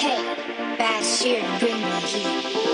Hey, Bashir, bring me heat.